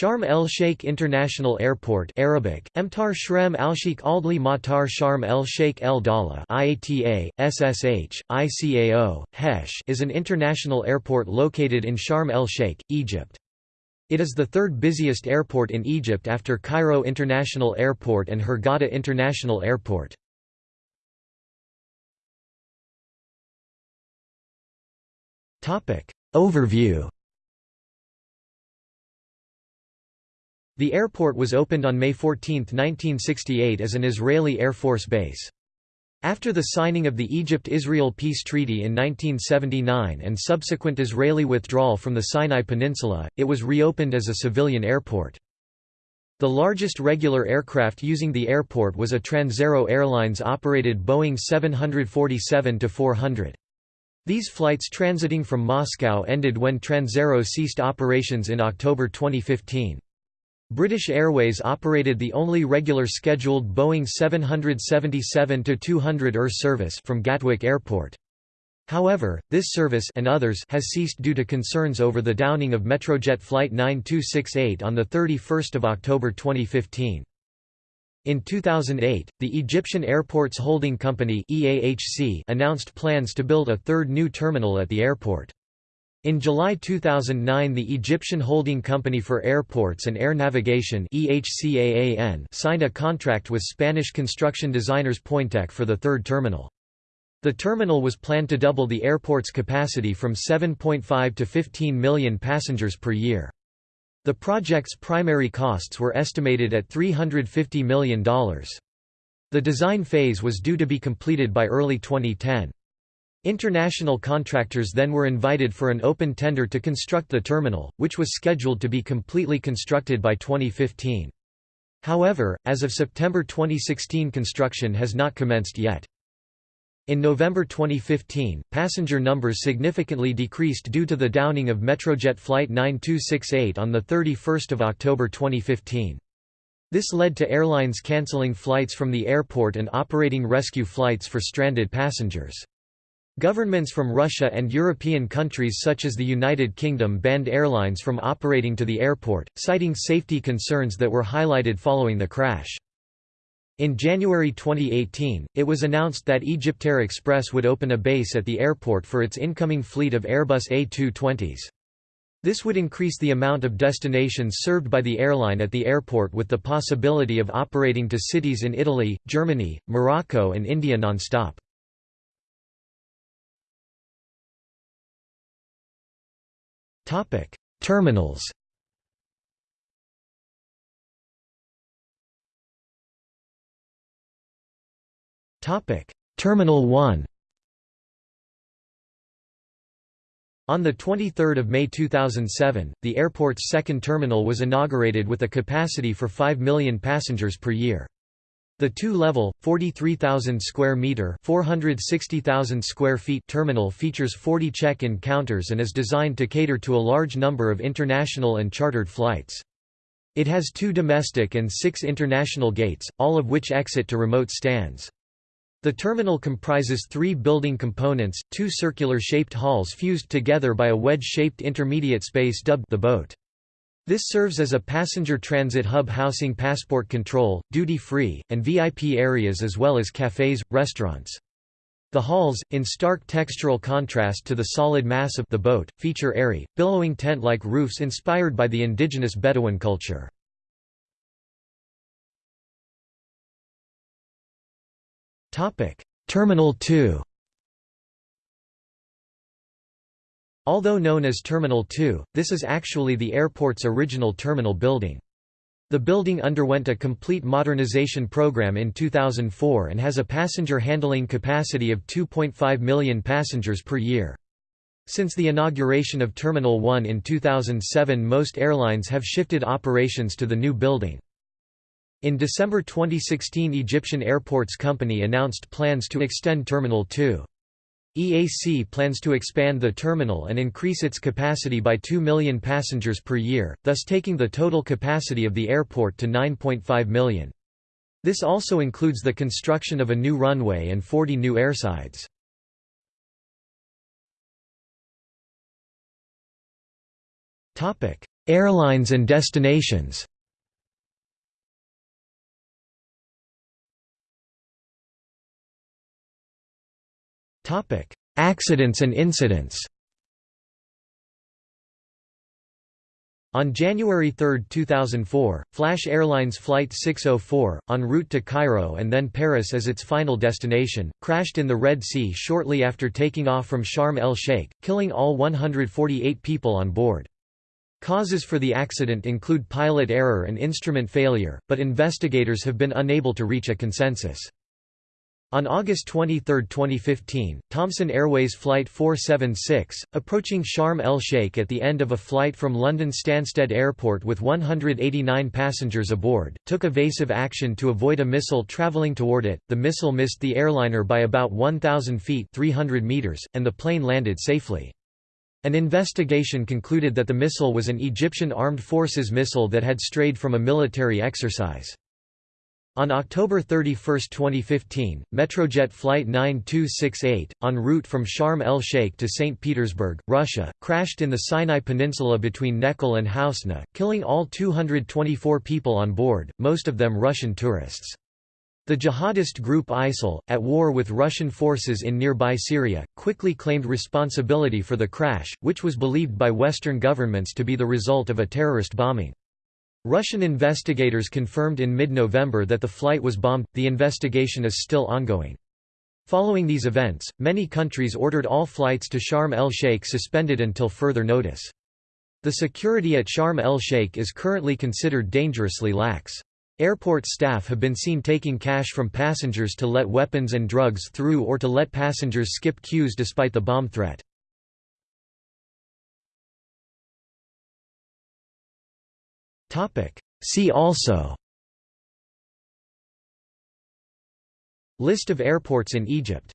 Sharm el-Sheikh International Airport Arabic, Emtar Shrem al-Sheikh Aldli Matar Sharm el-Sheikh El Dala IATA, SSH, ICAO, HESH is an international airport located in Sharm el-Sheikh, Egypt. It is the third busiest airport in Egypt after Cairo International Airport and Hurghada International Airport. Overview The airport was opened on May 14, 1968 as an Israeli Air Force base. After the signing of the Egypt–Israel Peace Treaty in 1979 and subsequent Israeli withdrawal from the Sinai Peninsula, it was reopened as a civilian airport. The largest regular aircraft using the airport was a Transaero Airlines-operated Boeing 747-400. These flights transiting from Moscow ended when Transaero ceased operations in October 2015. British Airways operated the only regular scheduled Boeing 777-200 ER service from Gatwick Airport. However, this service and others has ceased due to concerns over the downing of Metrojet Flight 9268 on 31 October 2015. In 2008, the Egyptian Airports Holding Company announced plans to build a third new terminal at the airport. In July 2009 the Egyptian Holding Company for Airports and Air Navigation signed a contract with Spanish construction designers Pointec for the third terminal. The terminal was planned to double the airport's capacity from 7.5 to 15 million passengers per year. The project's primary costs were estimated at $350 million. The design phase was due to be completed by early 2010. International contractors then were invited for an open tender to construct the terminal, which was scheduled to be completely constructed by 2015. However, as of September 2016 construction has not commenced yet. In November 2015, passenger numbers significantly decreased due to the downing of Metrojet Flight 9268 on 31 October 2015. This led to airlines cancelling flights from the airport and operating rescue flights for stranded passengers. Governments from Russia and European countries such as the United Kingdom banned airlines from operating to the airport, citing safety concerns that were highlighted following the crash. In January 2018, it was announced that Egyptair Express would open a base at the airport for its incoming fleet of Airbus A220s. This would increase the amount of destinations served by the airline at the airport with the possibility of operating to cities in Italy, Germany, Morocco and India non-stop. Terminals Topic: Terminal 1 On 23 May 2007, the airport's second terminal was inaugurated with a capacity for 5 million passengers per year. The two-level, 43,000 square meter (460,000 square feet) terminal features 40 check-in counters and is designed to cater to a large number of international and chartered flights. It has two domestic and six international gates, all of which exit to remote stands. The terminal comprises three building components, two circular-shaped halls fused together by a wedge-shaped intermediate space dubbed the boat. This serves as a passenger transit hub housing passport control, duty-free, and VIP areas as well as cafes, restaurants. The halls, in stark textural contrast to the solid mass of the boat, feature airy, billowing tent-like roofs inspired by the indigenous Bedouin culture. Terminal 2 Although known as Terminal 2, this is actually the airport's original terminal building. The building underwent a complete modernization program in 2004 and has a passenger handling capacity of 2.5 million passengers per year. Since the inauguration of Terminal 1 in 2007 most airlines have shifted operations to the new building. In December 2016 Egyptian Airports Company announced plans to extend Terminal 2. EAC plans to expand the terminal and increase its capacity by 2 million passengers per year, thus taking the total capacity of the airport to 9.5 million. This also includes the construction of a new runway and 40 new airsides. Airlines and destinations Accidents and incidents On January 3, 2004, Flash Airlines Flight 604, en route to Cairo and then Paris as its final destination, crashed in the Red Sea shortly after taking off from Sharm el-Sheikh, killing all 148 people on board. Causes for the accident include pilot error and instrument failure, but investigators have been unable to reach a consensus. On August 23, 2015, Thomson Airways Flight 476, approaching Sharm el-Sheikh at the end of a flight from London Stansted Airport with 189 passengers aboard, took evasive action to avoid a missile travelling toward it. The missile missed the airliner by about 1,000 feet 300 meters, and the plane landed safely. An investigation concluded that the missile was an Egyptian Armed Forces missile that had strayed from a military exercise. On October 31, 2015, Metrojet Flight 9268, en route from Sharm el-Sheikh to St. Petersburg, Russia, crashed in the Sinai Peninsula between Nekhel and Hausna, killing all 224 people on board, most of them Russian tourists. The jihadist group ISIL, at war with Russian forces in nearby Syria, quickly claimed responsibility for the crash, which was believed by Western governments to be the result of a terrorist bombing. Russian investigators confirmed in mid-November that the flight was bombed. The investigation is still ongoing. Following these events, many countries ordered all flights to Sharm el-Sheikh suspended until further notice. The security at Sharm el-Sheikh is currently considered dangerously lax. Airport staff have been seen taking cash from passengers to let weapons and drugs through or to let passengers skip queues despite the bomb threat. See also. List of airports in Egypt